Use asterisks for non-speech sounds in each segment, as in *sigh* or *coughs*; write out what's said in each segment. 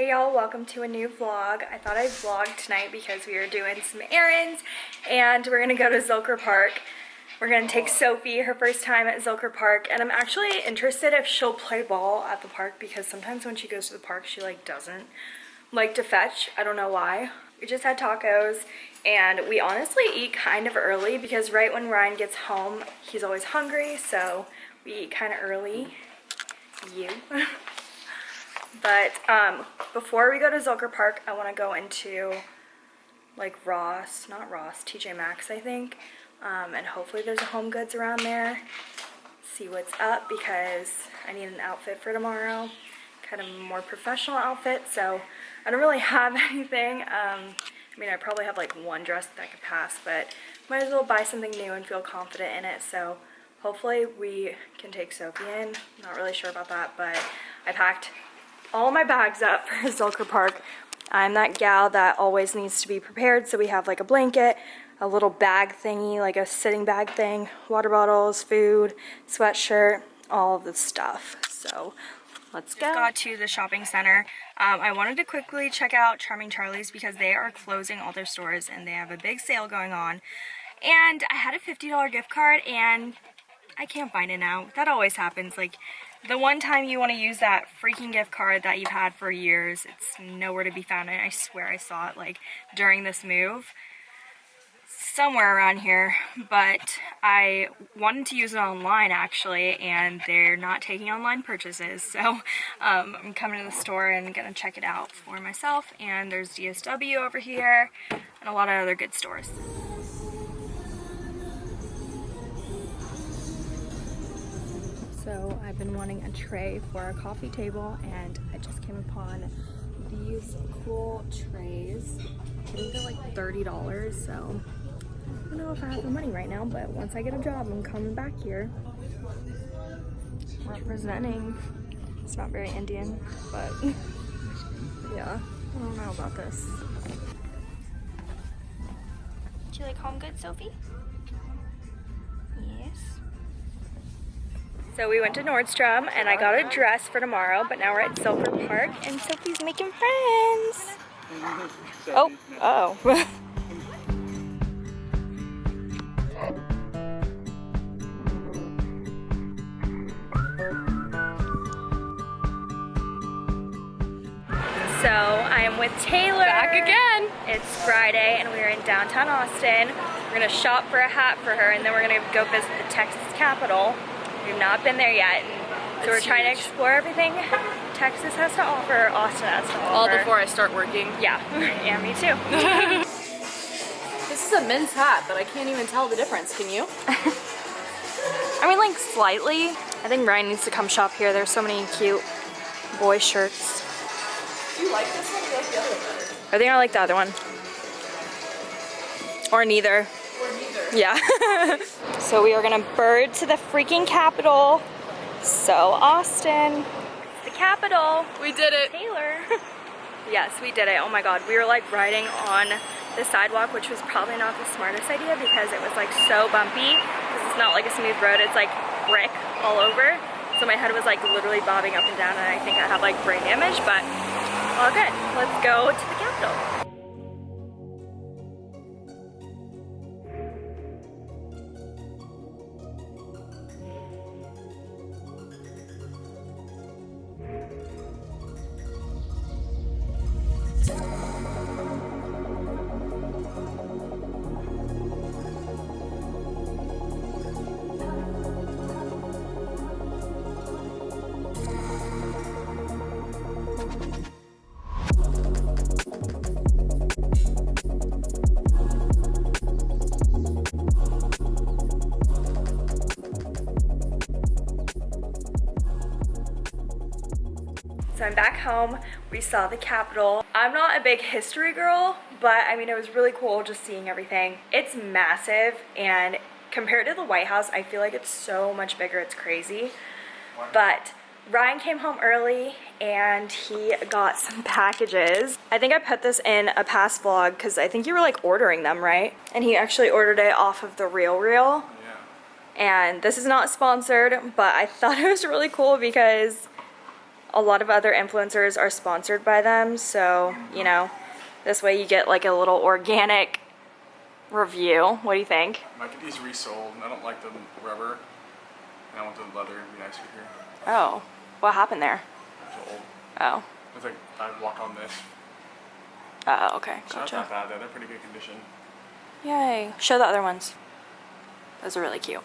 Hey y'all, welcome to a new vlog. I thought I'd vlog tonight because we are doing some errands and we're gonna go to Zilker Park. We're gonna take Sophie her first time at Zilker Park and I'm actually interested if she'll play ball at the park because sometimes when she goes to the park she like doesn't like to fetch. I don't know why. We just had tacos and we honestly eat kind of early because right when Ryan gets home he's always hungry so we eat kind of early. You. *laughs* But um, before we go to Zilker Park, I want to go into like Ross, not Ross, TJ Maxx, I think. Um, and hopefully there's a Home Goods around there. See what's up because I need an outfit for tomorrow. Kind of more professional outfit, so I don't really *laughs* have anything. Um, I mean, I probably have like one dress that I could pass, but might as well buy something new and feel confident in it. So hopefully we can take Sophie in. Not really sure about that, but I packed all my bags up for Zilker Park. I'm that gal that always needs to be prepared, so we have like a blanket, a little bag thingy, like a sitting bag thing, water bottles, food, sweatshirt, all of the stuff. So let's go. Just got to the shopping center. Um, I wanted to quickly check out Charming Charlie's because they are closing all their stores and they have a big sale going on. And I had a $50 gift card and I can't find it now. That always happens. Like the one time you want to use that freaking gift card that you've had for years, it's nowhere to be found. And I swear I saw it like during this move somewhere around here, but I wanted to use it online actually, and they're not taking online purchases. So um, I'm coming to the store and gonna check it out for myself. And there's DSW over here and a lot of other good stores. So I've been wanting a tray for our coffee table and I just came upon these cool trays. I think they're like $30, so I don't know if I have the money right now, but once I get a job, I'm coming back here. Representing. It's not very Indian, but *laughs* yeah, I don't know about this. Do you like home goods, Sophie? So we went to Nordstrom and I got a dress for tomorrow, but now we're at Zilker Park and Sophie's making friends. *laughs* Oh, uh oh. *laughs* So I am with Taylor. Back again. It's Friday and we're in downtown Austin. We're gonna shop for a hat for her and then we're gonna go visit the Texas Capitol. We've not been there yet. So we're trying huge. to explore everything Texas has to offer, Austin has to offer. All before I start working. Yeah, *laughs* yeah, me too. *laughs* this is a men's hat, but I can't even tell the difference, can you? *laughs* I mean, like, slightly. I think Ryan needs to come shop here. There's so many cute boy shirts. Do you like this one or like the other one better? I think I like the other one. Or neither. Or neither. Yeah. So we are gonna bird to the freaking capital. So Austin, the capital. We did it. Taylor. *laughs* *laughs* yes, we did it. Oh my God. We were like riding on the sidewalk, which was probably not the smartest idea because it was like so bumpy. Because it's not like a smooth road, it's like brick all over. So my head was like literally bobbing up and down and I think I have like brain damage, but all good. Let's go to the capital. So I'm back home. We saw the Capitol. I'm not a big history girl, but I mean, it was really cool just seeing everything. It's massive and compared to the White House, I feel like it's so much bigger. It's crazy. But Ryan came home early and he got some packages. I think I put this in a past vlog because I think you were like ordering them, right? And he actually ordered it off of the Real Real. Yeah. And this is not sponsored, but I *laughs* thought it was really cool because a lot of other influencers are sponsored by them, so, you know, this way you get like a little organic review. What do you think? I get these resold, and I don't like the rubber. And I want the leather to be nicer here. Oh, what happened there? Oh. It's like I walk on this. Oh, okay, not gotcha. that bad though. They're pretty good condition. Yay. Show the other ones. Those are really cute.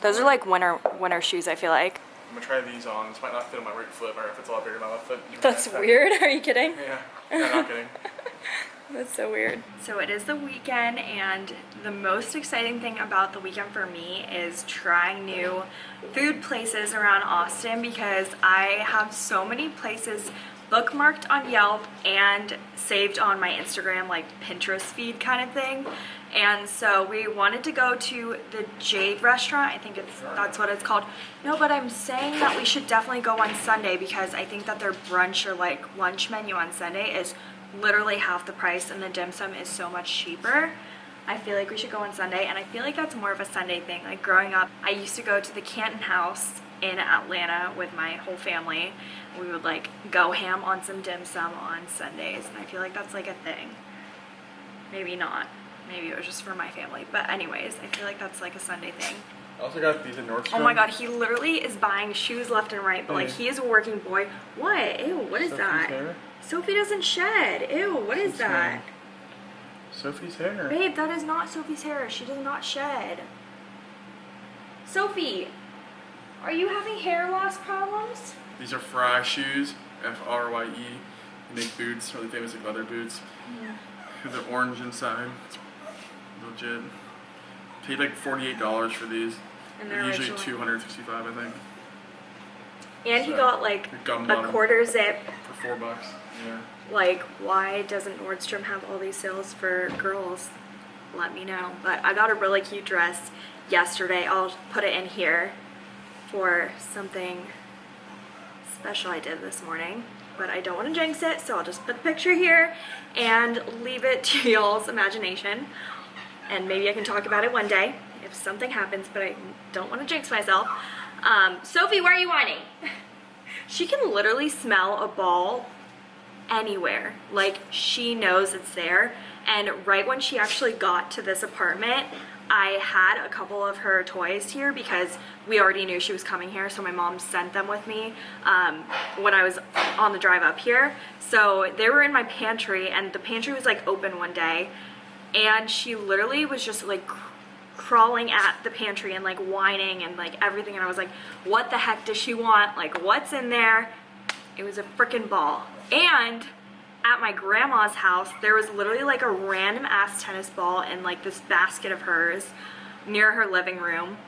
Those are like winter winter shoes, I feel like. I'm gonna try these on. This might not fit on my right foot, or if it's a lot bigger than my left foot. That's weird. *laughs* Are you kidding? Yeah. I'm not kidding. *laughs* That's so weird. So it is the weekend, and the most exciting thing about the weekend for me is trying new food places around Austin because I have so many places bookmarked on Yelp and saved on my Instagram, like Pinterest feed kind of thing. And so we wanted to go to the Jade restaurant. I think it's that's what it's called. No, but I'm saying that we should definitely go on Sunday because I think that their brunch or like lunch menu on Sunday is literally half the price and the dim sum is so much cheaper. I feel like we should go on Sunday and I feel like that's more of a Sunday thing. Like growing up, I used to go to the Canton House in Atlanta with my whole family. We would like go ham on some dim sum on Sundays and I feel like that's like a thing. Maybe not. Maybe it was just for my family. But anyways, I feel like that's like a Sunday thing. I also got these at Nordstrom. Oh my god, he literally is buying shoes left and right, but like he is a working boy. What? Ew, what is Sophie's that? hair? Sophie doesn't shed. Ew, what is that? hair. Sophie's hair. Babe, that is not Sophie's hair. She does not shed. Sophie, are you having hair loss problems? These are Frye shoes. F R Y E. They make boots, really famous like leather boots. Yeah. They're orange inside. It's legit. Paid like forty-eight dollars for these. And They're usually originally- two hundred sixty-five, I think, And he So, got like gum a quarter zip. for four bucks. Yeah. Like, why doesn't Nordstrom have all these sales for girls? Let me know. But I got a really cute dress yesterday. I'll put it in here for something special I did this morning. But I don't want to jinx it, so I'll just put the picture here and leave it to y'all's imagination. And maybe I can talk about it one day if something happens, but I don't want to jinx myself. Um, Sophie, where are you whining? *laughs* She can literally smell a ball anywhere. Like she knows it's there. And right when she actually got to this apartment, I had a couple of her toys here because we already knew she was coming here. So my mom sent them with me um, when I was on the drive up here. So they were in my pantry and the pantry was like open one day. And she literally was just like crawling at the pantry and like whining and like everything. And I was like, what the heck does she want? Like what's in there? It was a freaking ball. And at my grandma's house, there was literally like a random ass tennis ball in like this basket of hers near her living room.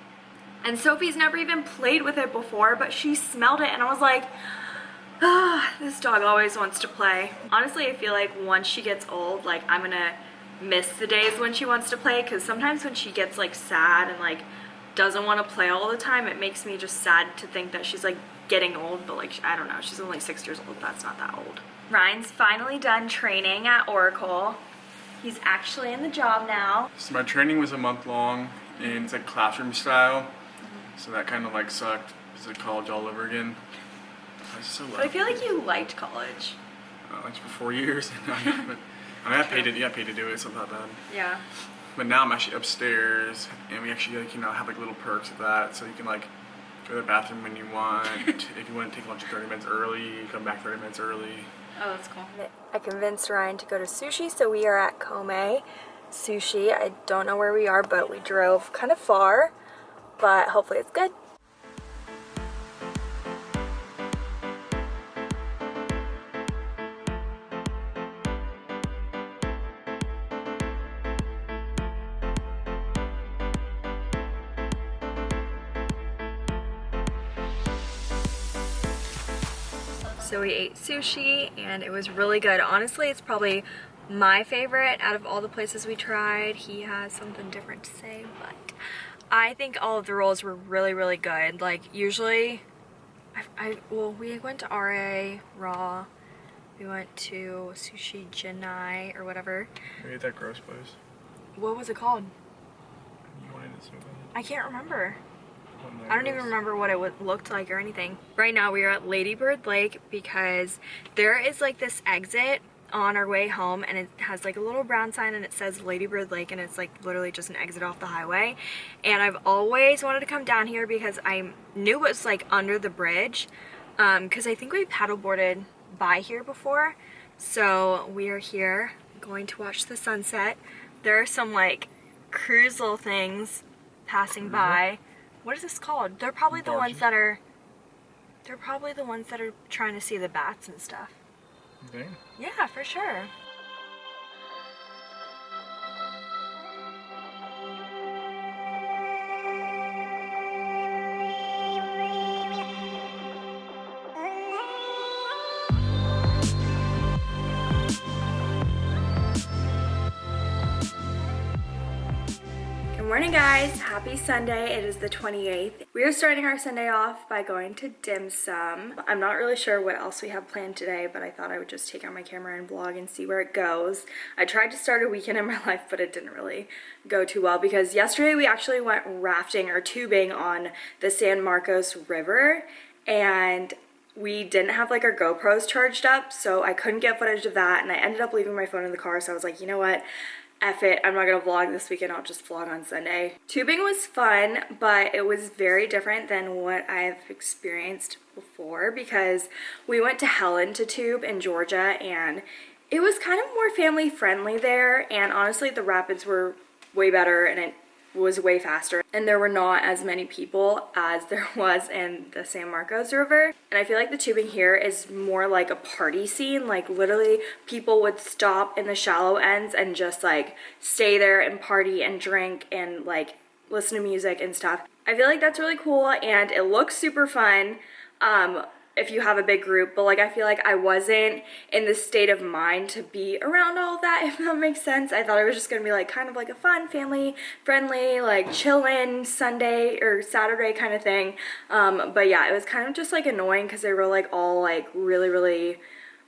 And Sophie's never even played with it before, but she smelled it and I was like, ah, this dog always wants to play. Honestly, I feel like once she gets old, like I'm gonna miss the days when she wants to play because sometimes when she gets like sad and like doesn't want to play all the time, it makes me just sad to think that she's like getting old, but like I don't know, she's only six years old. That's not that old. Ryan's finally done training at Oracle. He's actually in the job now. So my training was a month long, and it's like classroom style. So that kind of like sucked. It's like college all over again. I so I feel like you liked college. uh, like for four years. *laughs* but I mean, I got paid to, yeah, paid to do it, so it's not bad. Yeah. But now I'm actually upstairs, and we actually like you know have like little perks of that. So you can like go to the bathroom when you want. *laughs* if you want to take lunch 30 minutes early, come back 30 minutes early. Oh, that's cool. I convinced Ryan to go to sushi, so we are at Kome Sushi. I don't know where we are, but we drove kind of far, but hopefully it's good. We ate sushi and it was really good. Honestly, it's probably my favorite out of all the places we tried. He has something different to say, but I think all of the rolls were really, really good. Like usually, I, I well, we went to RA Raw. We went to Sushi Junai or whatever. We ate that gross place. What was it called? You wanted it so bad. I can't remember. I don't even remember what it looked like or anything. Right now we are at Ladybird Lake because there is like this exit on our way home and it has like a little brown sign and it says Ladybird Lake and it's like literally just an exit off the highway. And I've always wanted to come down here because I knew it was like under the bridge um, because I think we paddleboarded by here before. So we are here going to watch the sunset. There are some like cruise little things passing mm-hmm. by what is this called they're probably the ones that are they're probably the ones that are trying to see the bats and stuff Okay. yeah, for sure. Good morning guys, happy Sunday. It is the 28th. We are starting our Sunday off by going to dim sum. I'm not really sure what else we have planned today, but I thought I would just take out my camera and vlog and see where it goes. I tried to start a weekend in my *laughs* life, but it didn't really go too well because yesterday we actually went rafting or tubing on the San Marcos River and we didn't have like our GoPros charged up, so I couldn't get footage of that, and I ended up leaving my phone in the car, so I was like, you know what? F it, I'm not gonna vlog this weekend, I'll just vlog on Sunday. Tubing was fun, but it was very different than what I've experienced before because we went to Helen to tube in Georgia and it was kind of more family friendly there and honestly the rapids were way better and it was way faster and there were not as many people as there *laughs* was in the San Marcos River and I feel like the tubing here is more like a party scene like literally people would stop in the shallow ends and just like stay there and party and drink and like listen to music and stuff. I feel like that's really cool and it looks super fun. Um, if you have a big group, but like I feel like I wasn't in the state of mind to be around all that, *laughs* if that makes sense. I thought it was just gonna be like kind of like a fun, family friendly, like chillin' Sunday or Saturday kind of thing. Um, but yeah, it was kind of just like annoying because they were like all like really, really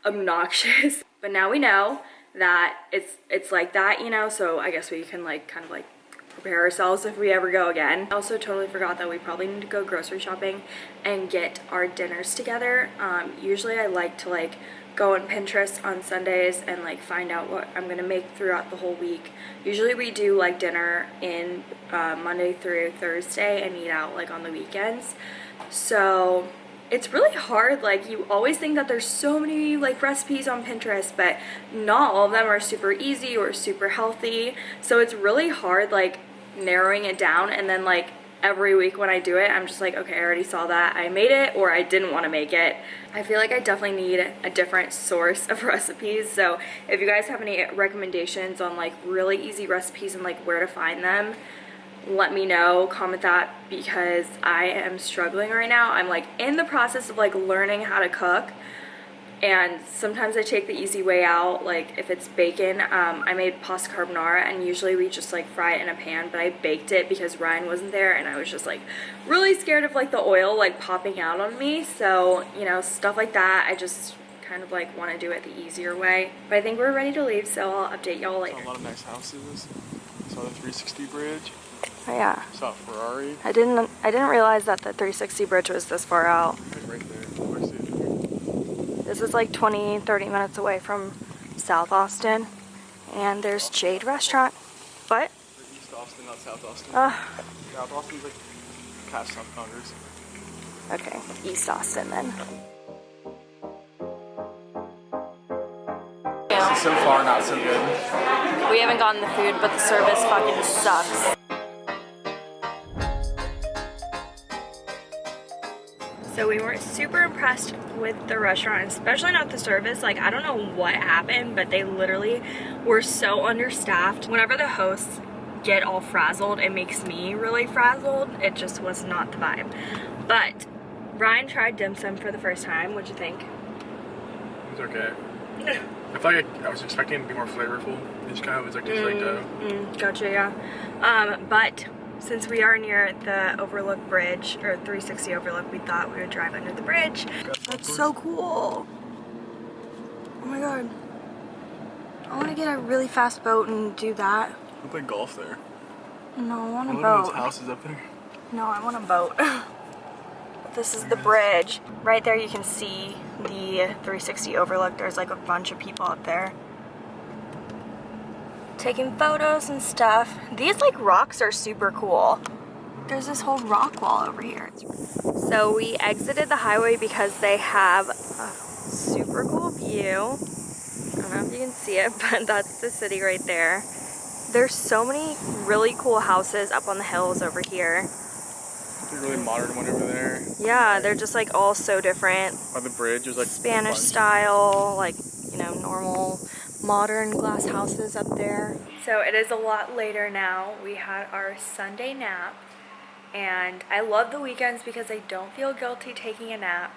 obnoxious. *laughs* But now we know that it's it's like that, you know, so I guess we can like kind of like prepare ourselves if we ever go again. I also totally forgot that we probably need to go grocery shopping and get our dinners together. Um, usually I like to like go on Pinterest on Sundays and like find out what I'm gonna make throughout the whole week. Usually we do like dinner in uh, Monday through Thursday and eat out like on the weekends. So it's really hard like you always think that there's so many like recipes on Pinterest but not all of them are super easy or super healthy. So it's really hard like narrowing it down and then like every week when I do it I'm just like okay I already saw that. I made it or I didn't want to make it. I feel like I definitely need a different source of *laughs* recipes. So if you guys have any recommendations on like really easy recipes and like where to find them let me know comment that because i am struggling right now i'm like in the process of like learning how to cook and sometimes i take the easy way out like if it's bacon um, i made pasta carbonara and usually we just like fry it in a pan but i baked it because ryan wasn't there and i was just like really scared of like the oil like popping out on me so you know stuff like that i just kind of like want to do it the easier way but i think we're ready to leave so i'll update y'all later a lot of nice houses. Saw the 360 bridge. Oh yeah Saw a Ferrari. I didn't I didn't realize that the 360 bridge was this far out. Right there. I see it. This is like 20, 30 minutes away from South Austin. And there's Jade Restaurant. What? East Austin, not South Austin. Uh, South Austin's like past South Congress. okay, East Austin then. So far, not so good. We haven't gotten the food, but the service fucking sucks. So we weren't super impressed with the restaurant, especially not the service. Like, I don't know what happened, but they literally were so understaffed. Whenever the hosts get all frazzled, it makes me really frazzled. It just was not the vibe. But Ryan tried dim sum for the first time. What'd you think? It's okay. *laughs* I feel like I, I was expecting it to be more flavorful. This kind of was like just like uh, Mm, gotcha, yeah. Um, but since we are near the Overlook Bridge, or 360 Overlook, we thought we would drive under the bridge. That's so cool. Oh my god. I want to get a really fast boat and do that. we play golf there. No, I want a those boat. houses up there. No, I want a boat. *laughs* this is the bridge. Right there you can see the 360 overlook. There's like a bunch of people up there taking photos and stuff. These like rocks are super cool. There's this whole rock wall over here. So we exited the highway because they have a super cool view. I don't know if you can see it, *laughs* but that's the city right there. There's so many really cool houses up on the hills over here. The really modern one over there. Yeah, they're just like all so different. By the bridge, there's like Spanish style, like, you know, normal modern glass houses up there. So it is a lot later now. We had our Sunday nap and I love the weekends because I don't feel guilty taking a nap.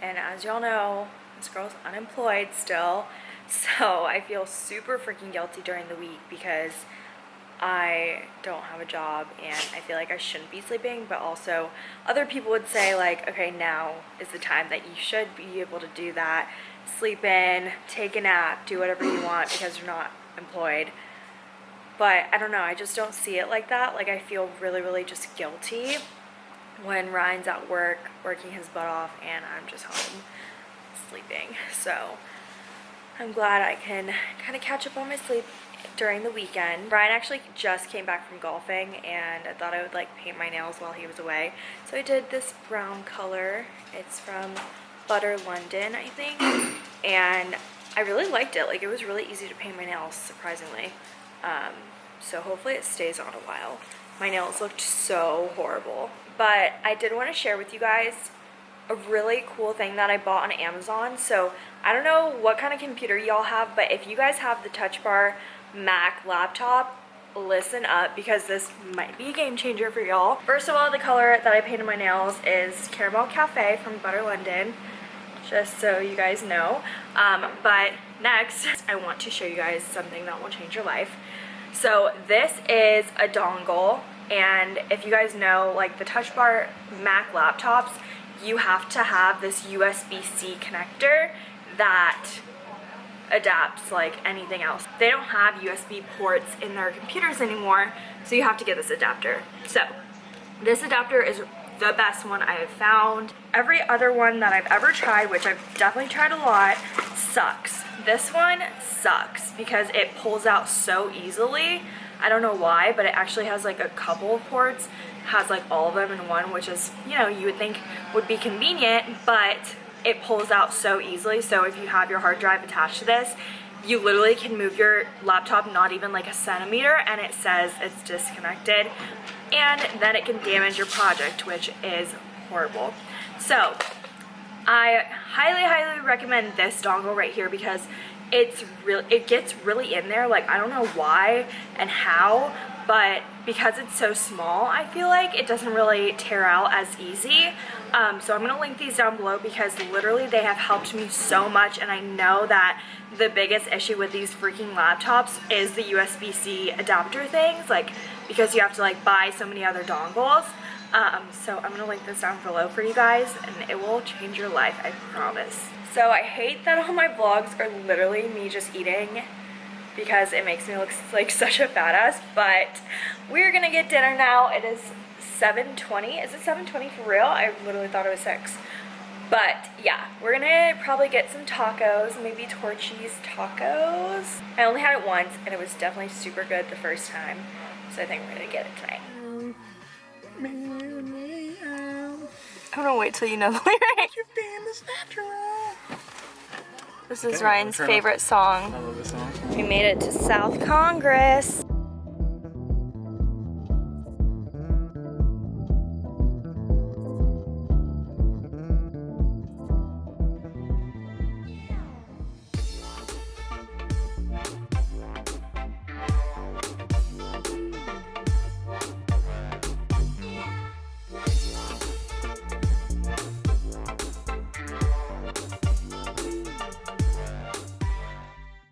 And as y'all know, this girl's unemployed still. *laughs* So I feel super freaking guilty during the week because I don't have a job and I feel like I shouldn't be sleeping, but also other people would say like, okay, now is the time that you should be able to do that. Sleep in, take a nap, do whatever you want because you're not employed. But I don't know, I just don't see it like that. Like I feel really, really just guilty when Ryan's at work, working his butt off, and I'm just home sleeping. So I'm glad I can kind of catch up on my sleep during the weekend. Ryan actually just came back from golfing and I thought I would like paint my nails while he was away. So I did this brown color. It's from Butter London, I think. *coughs* And I really liked it. Like it was really easy to paint my nails, surprisingly. Um, so hopefully it stays on a while. My nails looked so horrible. But I did want to share with you guys a really cool thing that I bought on Amazon. So I don't know what kind of computer y'all have, but if you guys have the Touch Bar Mac laptop, listen up because this might be a game changer for y'all. First of all, the color that I painted my nails is Caramel Cafe from Butter London, just so you guys know. Um, but next, *laughs* I want to show you guys something that will change your life. So this is a dongle, and if you guys know, like the Touch Bar Mac laptops, you have to have this USB-C connector that adapts like anything else. They don't have USB ports in their computers anymore, so you have to get this adapter. So this adapter is the best one I have found. Every other one that I've ever tried, which I've definitely tried a lot, sucks. This one sucks because it pulls out so easily. I don't know why, but it actually has like a couple of ports, has like all of them in one, which is, you know, you would think would be convenient, but it pulls out so easily. So if you have your hard drive attached to this, you literally can move your laptop not even like a centimeter and it says it's disconnected and then it can damage your project, which is horrible. So I highly, highly recommend this dongle right here because it's real it gets really in there like I don't know why and how but because it's so small I feel like it doesn't really tear out as easy um, so I'm gonna link these down below because literally they have helped me so much and I know that the biggest issue with these freaking laptops is the USB-C adapter things like because you have to like buy so many other dongles um, so I'm gonna link this down below for you guys and it will change your life I promise so I hate that all my vlogs are literally me just eating because it makes me look like such a fat ass, but we're gonna get dinner now. It is 7.20. Is it 7.20 for real? I literally thought it was 6. But yeah, we're gonna probably get some tacos, maybe Torchy's tacos. I only had it once and it was definitely super good the first time. So I think we're gonna get it tonight. I'm gonna wait till you know the *laughs* lyric. This is Okay, Ryan's turn off. favorite song. I love this song. We made it to South Congress.